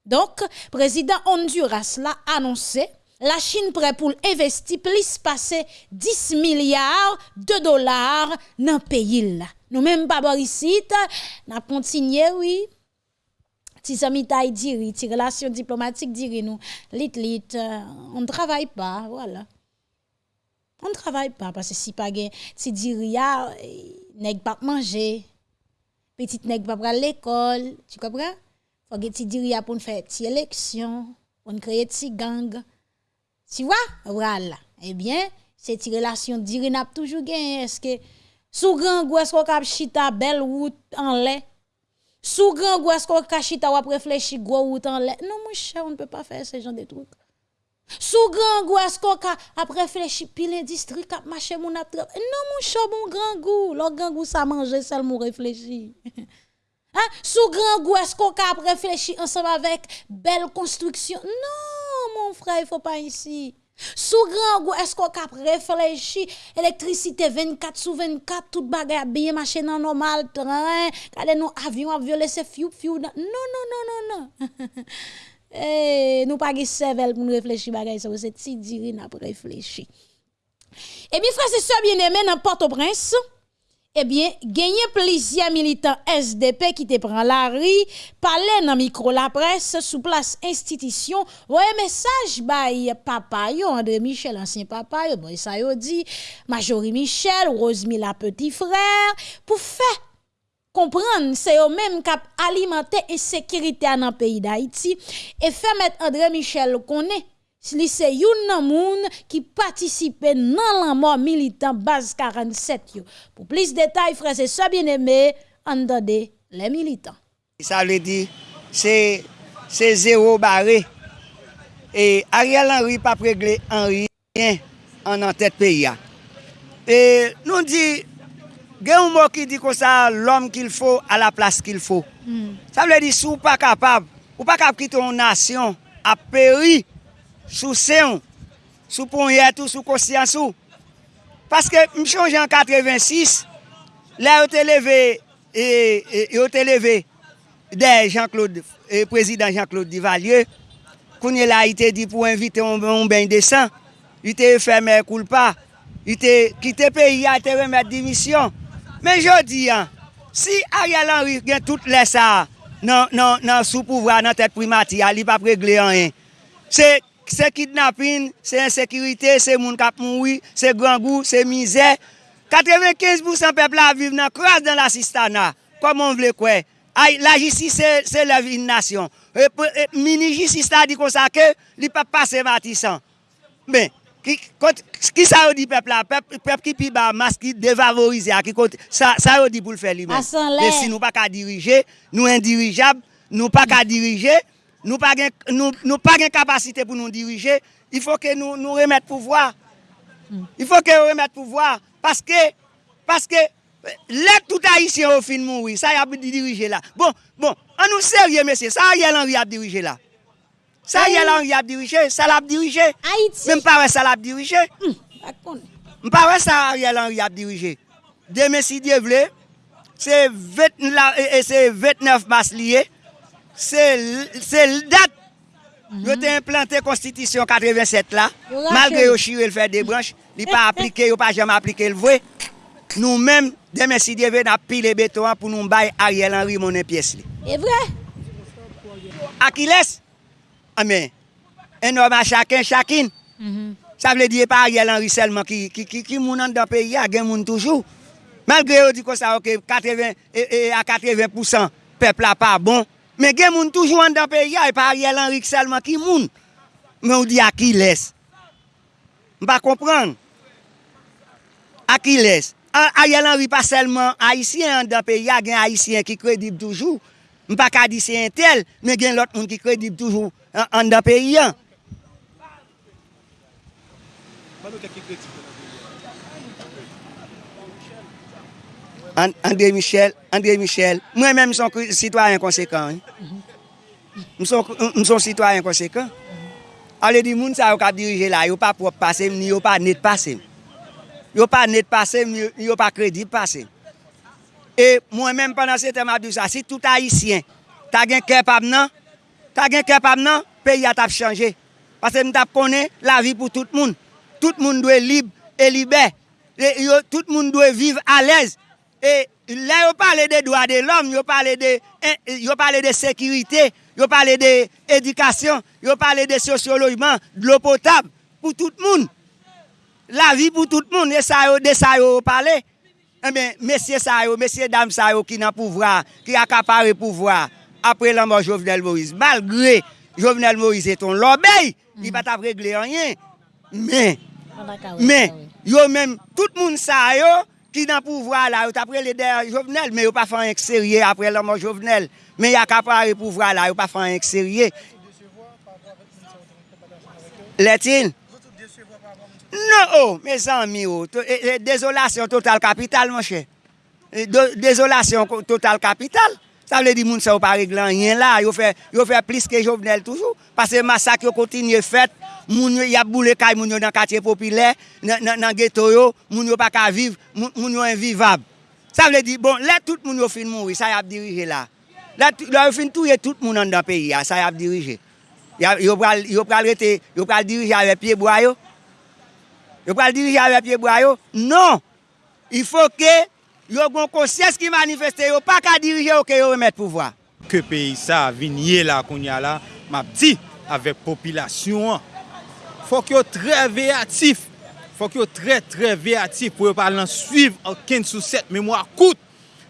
Donc, président Honduras l'a annoncé la Chine prête pour investir plus passer 10 milliards de dollars dans le pays. Nous même pas ici, n'a continué oui. Si ça taille diri, ti relation diplomatique diri nous, lit lit, euh, on ne travaille pas, voilà. On ne travaille pas parce que si pas gen si diri ya nèg pas manger, petite nèg pas à l'école, tu comprends? Faut que ti diri ya pour faire ti élection, pour créer ti gang. Tu vois? Voilà. Eh bien, cette relation diri n'a toujours gagné. Est-ce que sous grand est-ce qu'on cap chita belle route en lait? Sous grand goût est-ce qu'on cap chita ou réfléchir gros lait? Non, mon cher, on ne peut pas faire ce genre de trucs. Sous grand goût est-ce qu'on cap réfléchir pile l'industrie cap marcher mon ap Non, mon cher, bon grand goût. Le grand goût ça manger seulement réfléchir. *laughs* Hein? Sous grand goût est-ce qu'on cap réfléchir ensemble avec belle construction? Non, mon frère, il faut pas ici. Sou gran gou esko kap reflechi Elektrisite 24 sou 24 Tout bagay ap biye mache nan normal Tren, kade nou avyon ap vyole se fyou fyou Non, non, non, non, non. *laughs* e, Nou pa ge sevel pou nou reflechi bagay Se ou se ti diri nap reflechi eh E mi frase se bieneme nan Port-au-Prince eh bien, gagné plusieurs militants SDP qui te prend la rue, parler dans micro la presse sous place institution, voyez message by papa André Michel ancien papa yo, bon Majorie Michel, Rosemille petit frère pour faire comprendre c'est eux même qui alimenter insécurité dans le pays d'Haïti. Et faire mettre André Michel connaît li se youn nan moun ki patisipe nan lan mor militant base 47 yo. Pou plis detay frese sa bieneme, an dade le militant. Sa vle di, se, se zero bare. E Ariel Henry pa pregle Henry yon an an tèt peyi ya. E nou di, gen hmm. ou mò ki di kon sa l'om ki l'fò a la plas ki l'fò. Mm. Sa vle di sou pa kapab, ou pa kap ki ton nasyon a peri sou seyon, sou ponyetou, sou kosyansou. Paske m chanje an 86, la yo te leve, e, e, yo te leve de Jean-Claude, e, prezident Jean-Claude Divalieu, kounye la ite di pou invite on ben desan, ite fèmè koulpa, ite kite peyi a te remèd dimisyon. Men jodi an, si Ariel Henry gen tout lè sa nan, nan, nan sou pouvra nan tèt primati, a li pa pregle an en, se Se kidnapin, se insekirite, se moun kap moui, se grangou, se mizè. 95% pepla vive nan kras dan la sistana. Koman vle kwe? Ay, la jisi se la vinnasyon. E, e, mini jisi sta di konsake, li pep pase matisan. Ben, ki, kont, ki sa yo di pepla? Pep, pep ki pi ba mas ki devavorize a. Ki kont, sa, sa yo di pou l fe li men. Asan le. De si nou pa ka dirije, nou indirijab, nou pa ka dirije. Nou pa gen, nou, nou pa gen kapasite pou nou dirije, il fò ke nou, nou remet pouvoi. Hmm. Il fò ke remet pouvoi, paske, paske, lè tout haïtien ou fin moun wè, sa y ap dirije la. Bon, bon, an nou serye mesye, sa y el an y ap dirije la. Sa y el an y ap dirije, sa l ap dirije. Haïti. Mè mpare sa l ap dirije. Mm, mpare sa y el an y ap dirije. De mesye diye vle, se 29 mas liye, se l dat yo te implante konstitisyon 87 la, malgre yo chire l fè de branche, li pa *laughs* aplike, yo pa jèm aplike l vwe, nou mèm demè si devè nan pile beton pou nou bay Ariel Henry mounen piyes li. E vwe? Akiles, amè, enoma chakin chakin, mm -hmm. sa vle diye pa Ariel Henry selman ki, ki, ki, ki moun an da peyi a gen moun toujou. Malgre yo di kon sa ok, 80, e, e, a 80% pepla pa bon, Men gen moun toujou an da peya e pa Ariel Henrik selman ki moun. Men ou di a ki les. Mpa kompran. A ki les. Ariel Henrik pa selman Haitien an da peya gen Haitien ki kredib toujou. Mpa ka di se entel men gen lot moun ki kredib toujou an, an da peya. Mpa nou te ki kredib toujou. André Michel, André Michel, mwen men mhm. mson sitwaryen konsekant. Mson sitwaryen konsekant. Ale di moun sa yo kap dirije la, yo pa prop pasem, ni yo pa net pasem. Yo pa net pasem, ni yo pa kredib pasem. E mwen men panan se tem abdou sa, si tout haisyen, ta gen kepab nan, ta gen kepab nan, peyi a tap chanje. Pase mwen tap konen la vi pou tout moun. Tout moun dwe lib, e libe. E, yo, tout moun dwe vive alez. E la yo pale de doa de l'om, yo pale de, de sekirite, yo pale de edikasyon, yo pale de sosyolojman, de l'o potab, pou tout moun. La vi pou tout moun, e sa yo de sa yo pale. E men, mesye sa yo, mesye dam sa yo ki nan pouvra, ki akapare pouvra, apre la mò Jovenel Moïse. Malgre Jovenel Moïse eton l'obey, li bat ap regle anyen. Men, men, yo men, tout moun sa yo, ki nan pouvra la, yo tapre le der jovenel, men yo pa fan ek serye apre la mò jovenel. Men ya kapare pouvra la, yo pa fan ek serye. Letin? Non, oh, me san mi yo. Oh. Eh, eh, Dezolasyon total kapital, mò che. Eh, Dezolasyon total kapital. Sa vle di moun se ou pa reglan yen la, yo fe, yo fe plis ke jovenel toujou. Pase masak yo kontinye fet, moun yo yap boule kay moun yo nan katye popile, nan, nan, nan geto yo, moun yo pa ka viv, moun, moun yo envivab. Sa vle di, bon, let tout moun yo fin moun, sa yap dirije la. Le, yo fin touye tout moun an dan peyi ya, sa yap dirije. Yo, yo, pral, yo pral rete, yo pral dirije ave pie boyo. Yo pral dirije ave pie boyo. Non, il fò ke... yo gon konsyes ki manifeste yo, pa ka dirije yo ke yo remet pouvwa. Ke peyi sa vinye la konya la, map di, avek popilasyon an. Fok yo tre veyatif, fok yo tre tre veyatif pou yo palan suiv anken sou set memwa kout.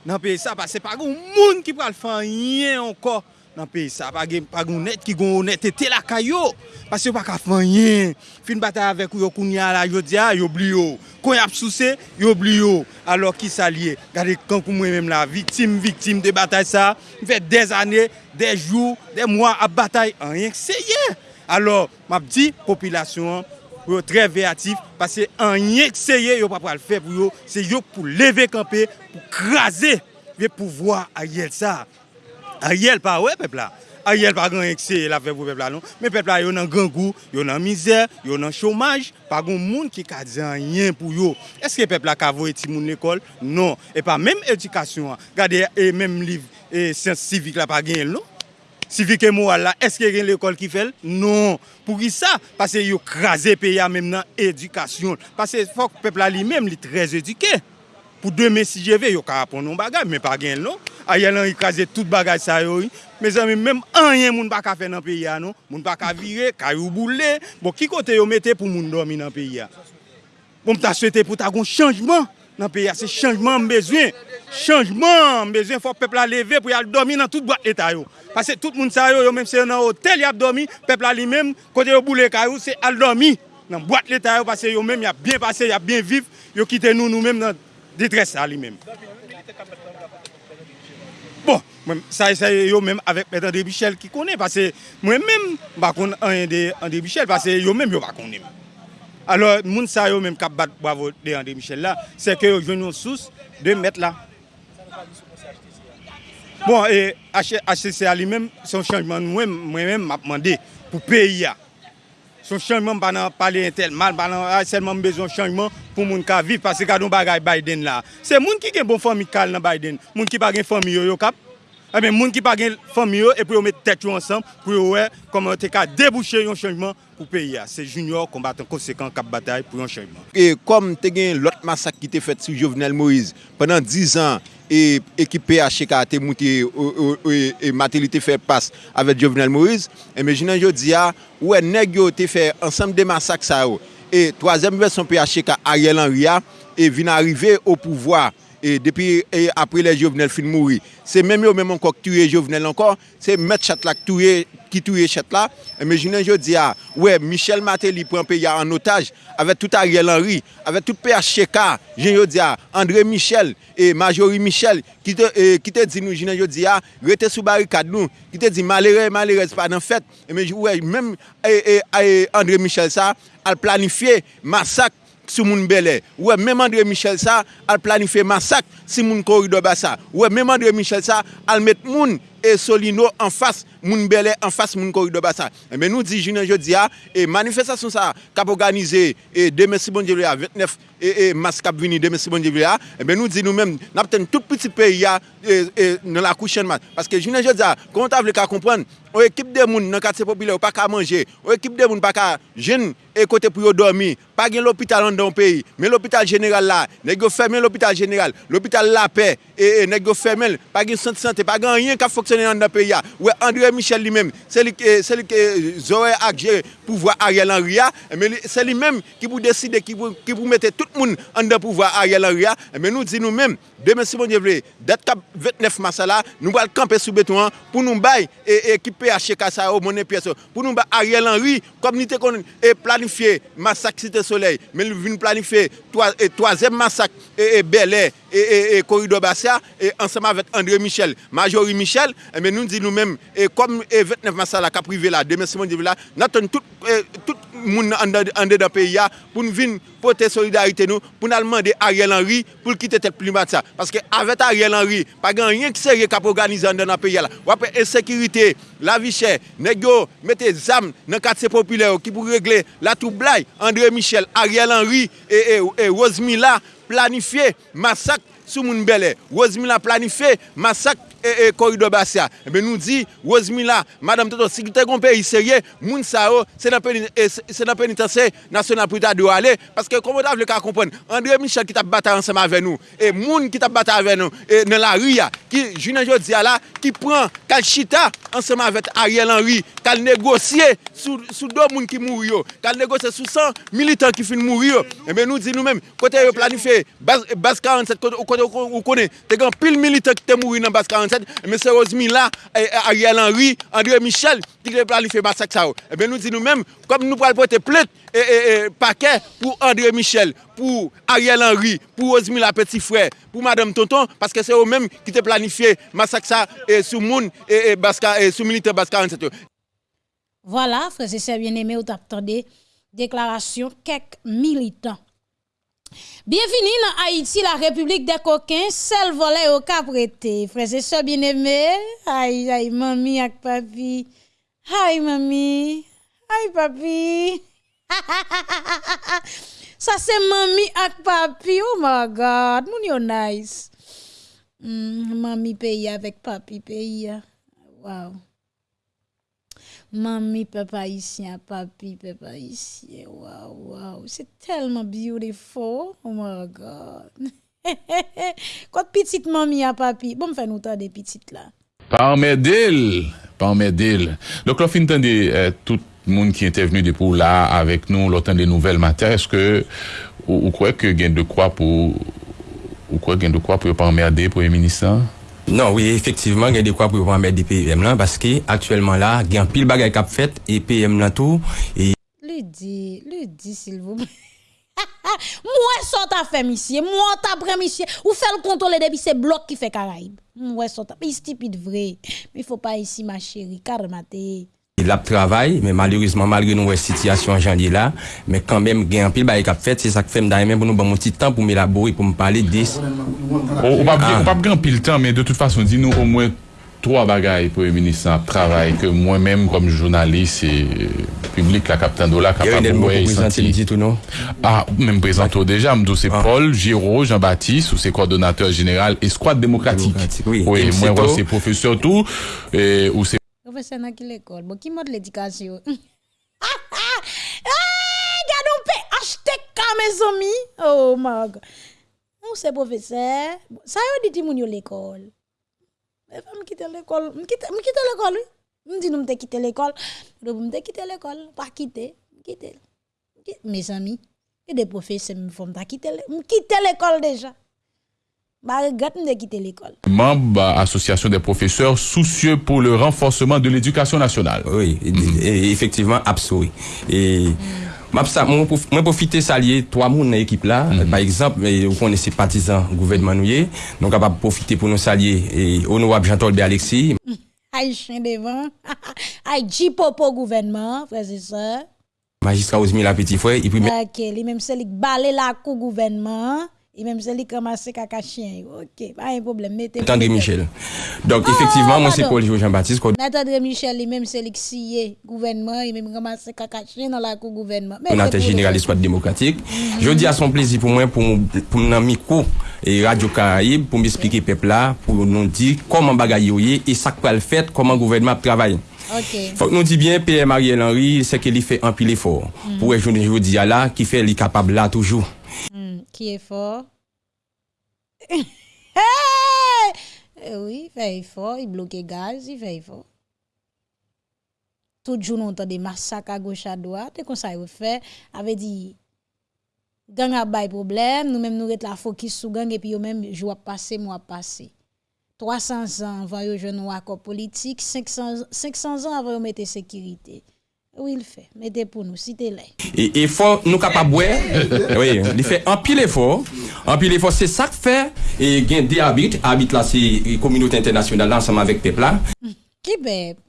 Nan peyi sa, pase pa goun moun ki pral fanyen anko. nan peyi sa. Pa gen net ki goun net ete la kayo. Pase yo pa ka fanyen. Fin batay avek yo kounya la yo diya yo bli yo. Kon yap souse yo bli yo. Alo ki sa liye. Gade kankou mwen menm la. Viktim, viktim de batay sa. Mwen fè des ane, des jou, des mwa ap batay. An yenk seye. Alo map di popilasyon yo tre veatif. Pase an yenk seye yo pa pral fe pou yo. Se yo pou leve kampe, pou kraze. Ve pou vwa a yel sa. Ariel pa wè pepla. Ariel pa gen ekse la fe pou pepla non. Men pepla yo nan gangou, yo nan mizer, yo nan chomaj. Pa gen moun ki ka diyan yen pou yo. Eske pepla ka vo eti moun l'ekol? Non. E pa menm edikasyon. Gade e menm liv e sens sivik la pa gen non. Sivik e mou ala, eske gen l'ekol ki fel? Non. Pou ki sa? Pase yo kraze pe ya menm nan edikasyon. Pase fok pepla li menm li trez edike. Pou deme si jeve, yo ka apon nou bagay, men pa gen nou. A yel an yi kaze tout bagay sa yo yi. Me zan mi, menm an yen moun baka fe nan peyi ya nou. Moun baka vire, kayou boule. Bo ki kote yo mette pou moun domi nan peyi ya. Bon ta swete pou ta goun chanjman nan peyi ya. Se chanjman mbezwen. Chanjman mbezwen fò pepla leve pou yal domi nan tout bat eta yo. Pase tout moun sa yo, yo menm se nan hotel yap domi. Pepla li menm, kote yo boule kayou, se al domi. Nan bat leta yo, pase yo menm yap bien pase, yap bien viv. Yo kite nou nou menm nan... detres sa li menm. Bon, sa yo menm avèk Mèd André Bichel ki konè, pase mwen menm bakon André Bichel, pase yo menm yo bakon menm. Alors, moun sa yo menm kap bat bravo de André Michel la, se ke yo jwen yon sous de met la. Bon, e HCCA li menm, son chanjman mwen menm map mande pou peyi ya. son chanjman non, pa nan pale entel mal, pa nan a ah, selman bezon chanjman pou moun ka viv, pase ka don bagay Biden la. Se moun ki gen bon fami kal nan Biden, moun ki pa gen fami yo yo kap, e eh men moun ki pa gen fami yo, e pou yo met tet yo ansam, pou yo we, koman te ka debouche yon chanjman pou peyi ya. Se junior kombatan konsekant kap batay pou yon chanjman. E kom te gen lot masak ki te fet sou Jovenel Moïse, penan 10 an, e ekip PHK te mouti e Matéli te fè pas avè Jovenel Moïse, e me jinen yo diya, ouè neg yo te fè ansam de masak sa yo. E toazèm versyon PHK Ariel Henrya, e vin arrive ou pouvoi, e depi e, apre le Jovenel fin mouri. Se mèm yo mèm ankok tuye Jovenel ankor, se mèt chatlak tuye ki touye chet la, imagine yo di a, we, Michel Matéli pren pe ya an otaj, avè tout Ariel Henry, avè tout PHCK, jen yo di André Michel, e Majori Michel, ki te, e, te di nou, jen yo di a, rete sou barikad nou, ki te di malere, malere, se pa nan fèt, imagine, we, mèm e, e, André Michel sa, al planifiye masak, sou moun belè. Ouè, mèm André Michel sa, al planife masak si moun korido ba sa. Ouè, mèm André Michel sa, al met moun et Solino en face moun Belé en face moun corridor bassin eh, mais nous dit je dis et manifestation ça cap organisé et demain si bon Dieu le 29 et, et mascap vini demain si bon Dieu là et eh ben nous dit nous mêmes n'a peut-être tout petit pays là e, e, dans la couchaine match parce que je ne dis comment t'as voulu comprendre une équipe de monde dans quartier populaire pas qu'à manger. Une équipe de monde pas qu'à jeune et côté pour dormir. Pas gain l'hôpital dans le pays. Mais l'hôpital général là nèg fermer l'hôpital général. L'hôpital la paix. Et, et nèg fermer pas gain centre santé pas gain rien qui fonctionner dans le pays là ouais André Michel lui-même c'est lui eh, c'est lui que Zoé a géré pouvoir Ariel Henry eh, mais c'est lui-même qui pour décider qui pour qui pour mettre tout tout le monde en pouvoir Ariel Henry, mais eh nous disons nous-mêmes, demain si bon Dieu veut, date 29 mars là, nous allons camper sous béton pour nous bailler et équiper à Chekassa au monnaie pièce, pour nous bailler Ariel Henry, comme nous avons planifié massacre Cité Soleil, mais nous venons planifier troisième massacre et, Bel Air et, Corridor Bassia, et ensemble avec André Michel, Majorie Michel, eh mais nous disons nous-mêmes, et comme 29 mars là, qu'a privé là, demain si bon Dieu veut là, nous tout, eh, tout moun an de da peyi ya, pou nou vin pote solidarite nou, pou nou alman de Ariel Henry, pou l kite tet plimat sa. Paske avet Ariel Henry, pa gen rien ki serye kap organize an de nan peyi ya la. Wapre ensekirite, la vichè, negyo, mette zam nan katse populè ou ki pou regle la toublai, André Michel, Ariel Henry, e, e, e Rosemilla planifiye masak sou moun belè. Rosemilla planifiye masak e, e korido basya. Ebe eh nou di, Wozmila, Madame Toto, si ki te kon peyi serye, moun sa yo, se nan penitensye nasyonal pou ta do ale, paske komodav le ka eh, kompon, André Michel ki tap bata ansama ave nou, e moun ki tap bata ave nou, e nan la ria, ki jounen jo diya la, ki pran kal chita ansama avet Ariel Henry, kal negosye sou, sou do moun ki mouri yo, kal negosye sou san militant ki fin mouri yo. Eh Ebe nou di nou men, kote yo planife, bas, bas 47, kote yo konen, te gan pil militant ki te mouri nan bas 47, Mè se Rosemilla, Ariel Henry, André Michel, ki te planife masak sa ou. Ebe nou di nou mèm, kom nou pral pote plet, e pake pou André Michel, pou Ariel Henry, pou Rosemilla Petit Frère, pou Madame Tonton, paske se ou mèm ki te planife masak sa sou moun, sou milite bas 47. Voilà, frère, se bien aimé ou t'attendez, deklarasyon kek militant. Bienvenue dans Haïti, la République des coquins, seul volet au caprété. Frères et sœurs bien-aimés, aïe, aïe, mamie ak papi. Aïe, mamie, aïe, papi. *laughs* Ça c'est mamie ak papi, oh my God, moun yo nice. Mm, mamie paye avec papi paye. Wow. Mami, papa isyen, papi, papa isyen. Waw, waw. Se telman beautiful. Oh my God. Kote pitit mami a papi. Bon fè nou ta de pitit la. Parmedil. Parmedil. Lòk lò fin tan de euh, tout moun ki ente venu de pou la avèk nou lò tan de nouvel mater. Eske ou, ou kwe ke gen de kwa pou ou kwe gen de kwa pou yo parmedil pou yon ministan? Non, oui, effectivement, il y a de quoi pour mettre des PM là, parce que actuellement là, il y a un pile bagay cap fait, et PM là tout, et... Le dit, le dit, s'il vous plaît. *laughs* moi, ça t'a fait, monsieur. Moi, t'as pris, monsieur. Ou fait le contrôle depuis ces blocs qui fait Caraïbe. Moi, ça t'a. Mais stupide vrai. Mais il faut pas ici, ma chérie. Carmaté. Il a travail, mais malheureusement, malgré nos situations janvier là, mais quand même, il y a un pile bagay cap fait, c'est ça que fait même pour nous un petit temps pour m'élaborer, pour me parler de On va pas grand pile temps, mais de toute façon, dis-nous au moins trois bagailles pour le ministre travail que moi-même comme journaliste et public la capitaine Dola capable de non? Ah même présenté déjà c'est ah. Paul Giraud Jean-Baptiste ou c'est coordonnateur général escouade démocratique, démocratique oui, oui moi c'est professeur tout et ou c'est professeur dans quelle école bon qui mode l'éducation? Ah gardons paix HTK mes amis. Oh my god. Ou c'est professeur. Ça y est dit mon l'école. Mais pas me quitter l'école. Me quitter l'école me dit nous me quitter l'école. Me quitter l'école. Pas quitter quitter mes amis et des professeurs me font quitter quitter l'école Membre association des professeurs soucieux pour le renforcement de l'éducation nationale. Oui, effectivement, absolument. Et moi, profiter salier trois moun dans l'équipe là. Mhm. Par exemple, vous connaissez partisans gouvernement nous donc capable profiter pour nous salier et honorable Jean-Tolbe Alexis. *laughs* Aïe chien devant. *laughs* Aïe Jipopo gouvernement, frères et sœurs. magistrat Osmi la petit frère, et puis Ok, li même c'est li balé la cou gouvernement, et même c'est li commencé caca chien? Ok, pas un problème. Mettez André Michel. Donc, effectivement, moi, c'est Paul Jean-Baptiste. Nathan Michel, lui même c'est qui scié gouvernement, il même commencé caca chien dans la cou gouvernement. Coordinateur général Espoir démocratique. Je dis à son plaisir pour moi, pour, pour mon micro et Radio Caraïbe, pour m'expliquer peuple là, pour nous dire comment bagaille et ça quoi le fait, comment le gouvernement travaille. Ok. Faut que nous dit bien, PM Ariel Henry, c'est qu'il fait un pile effort. Mm. Pour je je dis là, qui fait, il est capable là toujours. Hmm, qui est fort? *laughs* Eh oui, il fait fort, il bloque gaz, il fait fort. Tout jour, on entend des massacres à gauche à droite, et comme ça, il fait, avait dit, gang a bay problème, nous même nous la focus sur gang, et puis yo même, jour passé, mois passé. 300 ans avant yo jeune accord politique, 500, 500 ans avant yo mette sécurité. Oui, il fait. Mettez pour nous, citez les Et faut nous capables *laughs* oui, il fait un pile effort. Un pile effort, c'est ça que fait. Et il y a des habits. Habits là, c'est la communauté internationale ensemble avec peuple là. Hmm. Qui peuple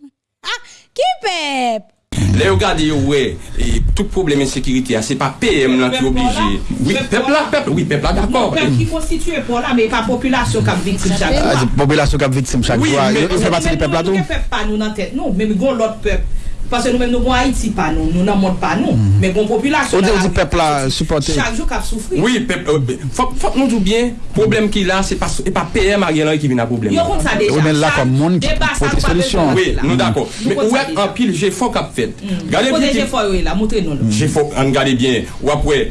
Ah, qui peuple Là, regardez, ouais, et tout problème d'insécurité, ce n'est pas PM là qui est obligé. Oui, peuple là, peuple, oui, peuple là, d'accord. Le peuple qui constitue pour là, mais pas population qui est victime chaque ah, fois. Population qui est victime chaque fois. Il ne fait partie du peuple là, tout. Ne peuple pas nous dans tête, non, mais il y a l'autre peuple. Pase nou men nou bon Haiti pa nou, nou nan moun pa nou. Men kon populasyon... O de ou di pepla supporte? Chak jou kap soufri. Oui, pepla... Fok nou djou bien, problem ki la, se pa PM a gen lan ki vin a problem. Yo kont sa deja. Ou men la kon moun ki pote solusyon. Oui, nou dako. Men ou ek an pil, jè fok ap fet. Gade biti... Kote jè fok yo la, moutre nou la. Jè fok, an gade bien. Ou apwe...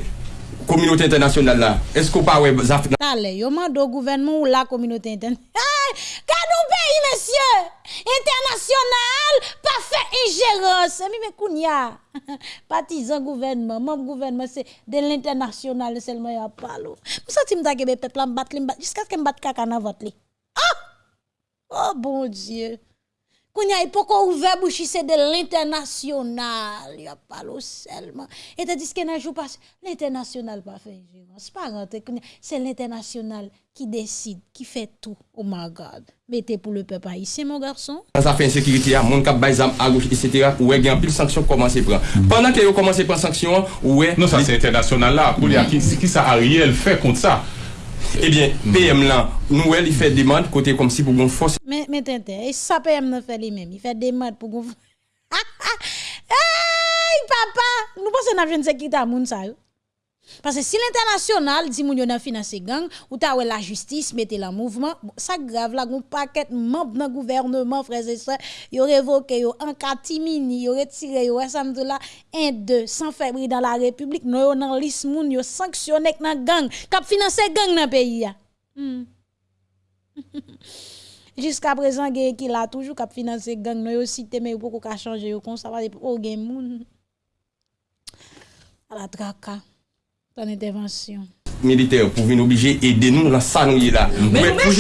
communauté internationale là. Est-ce qu'on ouais ça fait- Allez, yo mande au gouvernement ou la communauté internationale. *laughs* Hey, Gardons pays, monsieur! International, pas fait ingérence. Mais kounya, *laughs* partisan gouvernement, membre gouvernement, c'est de l'international seulement y a pas l'eau. Sentez m'ta que peuple là m'bat li m'bat jusqu'à ce que m'bat caca dans votre lit. Ah! Oh bon Dieu. Kounya, il peut qu'on ouvert bouche, c'est de l'international? Il y a pas l'eau seulement. Et tandis que n'a jour passe, l'international pas fait ingérence. Pas kounya, c'est l'international qui décide, qui fait tout. Oh my God. Mettez pour le peuple haïtien, mon garçon. ça fait insécurité, il y a monde qui a bail à gauche, etc. Ouais, il y a pile sanction commencé à prendre. Pendant que vous commencez à prendre sanction, ouais. Non, ça c'est international là. Pour dire qui, qui ça Ariel fait contre ça? Ebyen, eh PM lan, nou el, i fè demad kote kom si pou goun fòs. Men, men ten ten, e sa PM nan fè li men, i fè demad pou goun fòs. *laughs* Ha, ha, hey, papa, nou pò se nan jen se ki ta moun sa yo. Parce que si l'international dit moun yo nan financer gang, ou ta la justice mette la mouvement, ça grave là, gon paquet membre dans gouvernement, frères et sœurs, yo révoqué yo en catimini, yo retiré yo ensemble là, 1 2 sans février dans la République, non yo nan liste moun yo sanctionné nan gang, k'ap financer gang dans pays ya. Hmm. *laughs* Jusqu'à présent, gen qui là toujours k'ap financer gang, non yo cité mais pourquoi ka changer yo kon ça va oh gen moun. À la traka. Ton intervention. militaire pour venir obligé aider nous dans ça nous y est là. Mais nous pour nous,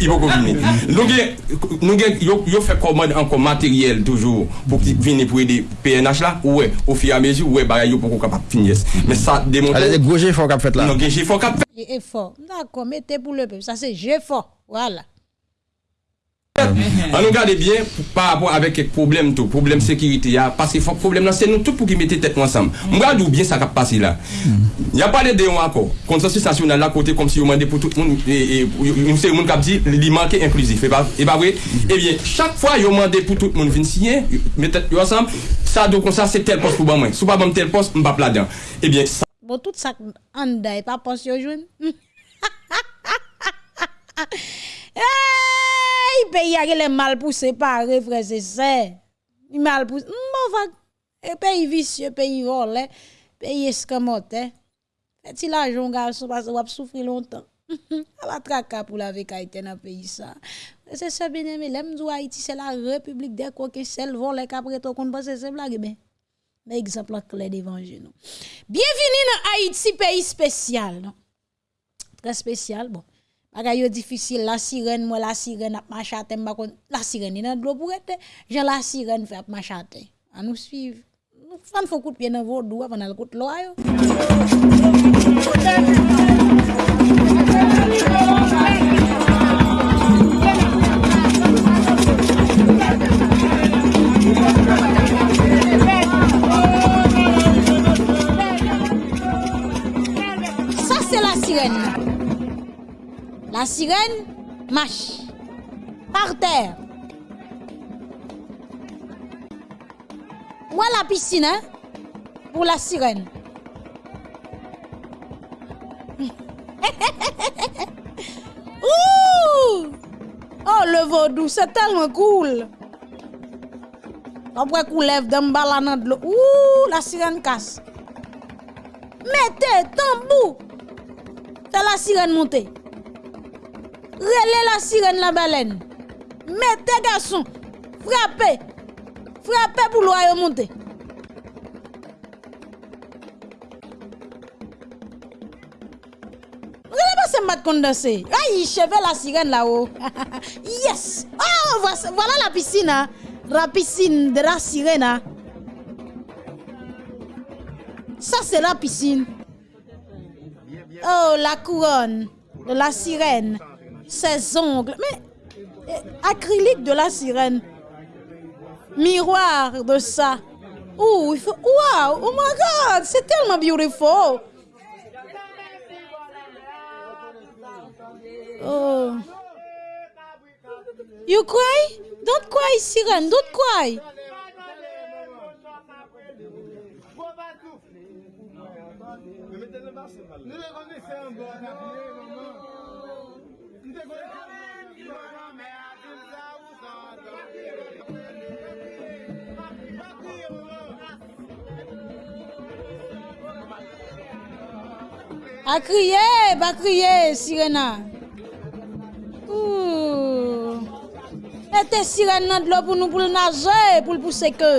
il faut vienne. Nous nous yo fait commande encore matériel toujours pour vienne pour aider PNH là ouais au fur et à mesure ouais bah yo pour qu'on capable finir. Mais ça démontre Allez, gros j'ai fort qu'a fait là. non gen j'ai faut cap Et fort. D'accord, mettez pour le peuple. Ça, c'est j'ai fort. Voilà. An nou gade bien, par rapport avek ek problem tou, problem sekiriti ya, paske fok problem nan, se nou tout pou ki mette tet ansam. Mwen gade ou bien sa kap pasi la. Hmm. Ya pale de yon akor, konsensus nasyonal la kote kom si yon mande pou tout moun, e, e, yon se yon moun kap di, li manke inklusif. E, e ba vwe, e bien, chak fwa yon mande pou tout moun vin siyen, mette yon ansam, sa do kon sa se tel pos pou ban mwen. Sou pa ban tel pos, mba pladan. E eh bien, sa... Bo tout sa an da e pa pos yo joun? Ha ha ha ha ha ha! Pays a les mal poussé par frère, c'est ça. Mal poussé. Bon, va. Et pays vicieux, pays volé, pays escamoté. Fait-il l'argent, garçon, parce que vous souffrir longtemps. A la traka pour la vie Haïti dans le pays ça. C'est ça bien aimé, l'aime Haïti, c'est la république des coquins, celle volée qu'après tout qu'on pense c'est blague ben. Mais exemple clair devant nous. Bienvenue dans Haïti, pays spécial. Très spécial. Bon. Bagay yo difisil, la sirene, mwen la sirene ap machate, mbakon, la sirene nan dlo pou rete, jen la sirene fe ap machate. An nou suiv. Nou fan fò kout pye nan vò dwa, pan al kout lo ayo. Ça c'est la sirène. La sirène marche par terre. Où la piscine hein, pour la sirène? *laughs* Ouh! Oh, le vaudou, c'est tellement cool. Après qu'on lève dans le de l'eau. Ouh, la sirène casse. Mettez, tambou. C'est la sirène montée. Relais la sirène la baleine. Mettez, garçon. Frappez. Frappez pour l'oie monter. Pas ce mat condensé. Aïe, cheveux la sirène là-haut. *laughs* yes. Oh, voilà la piscine. Hein. La piscine de la sirène. Hein. Ça, c'est la piscine. Oh, la couronne de la sirène. Ses ongles. Mais, eh, acrylique de la sirène. Miroir de ça. Oh, il faut. Wow! Oh my God! C'est tellement beautiful! Oh. You cry? Don't cry, Siren. Don't cry. A kriye, ba kriye, sirena. Ouh. Ete sirena dlo pou nou pou l'naje, pou l'pouse ke.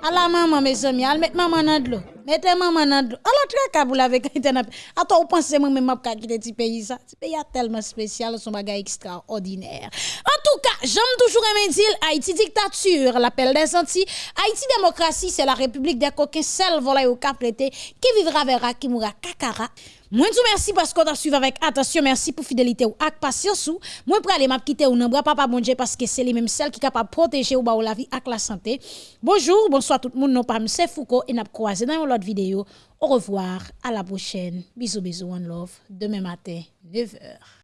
À la maman, mes amis, allez mettre maman dans l'eau. Mettez maman dans l'eau. Alors, très câble avec Internet. Attends, vous pensez moi même pas quitter ce pays ça? Ce pays est tellement spécial, son bagage extraordinaire. En tout cas, j'aime toujours aimer dire Haïti dictature, l'appel des Antilles. Haïti démocratie, c'est la république des coquins, celle volée au cap qui vivra verra, qui mourra kakara. Moi, vous merci parce qu'on a suivi avec attention. Merci pour fidélité ou ak patience ou. Moi, pour aller m'a quitter ou non, papa bon Dieu parce que c'est les mêmes celles qui capable protéger ou ba la vie ak la santé. Bonjour, bonsoir tout le monde. Non pas c'est Foucault et n'a croisé dans une autre vidéo. Au revoir, à la prochaine. Bisous, bisous, one love. Demain matin, 9h.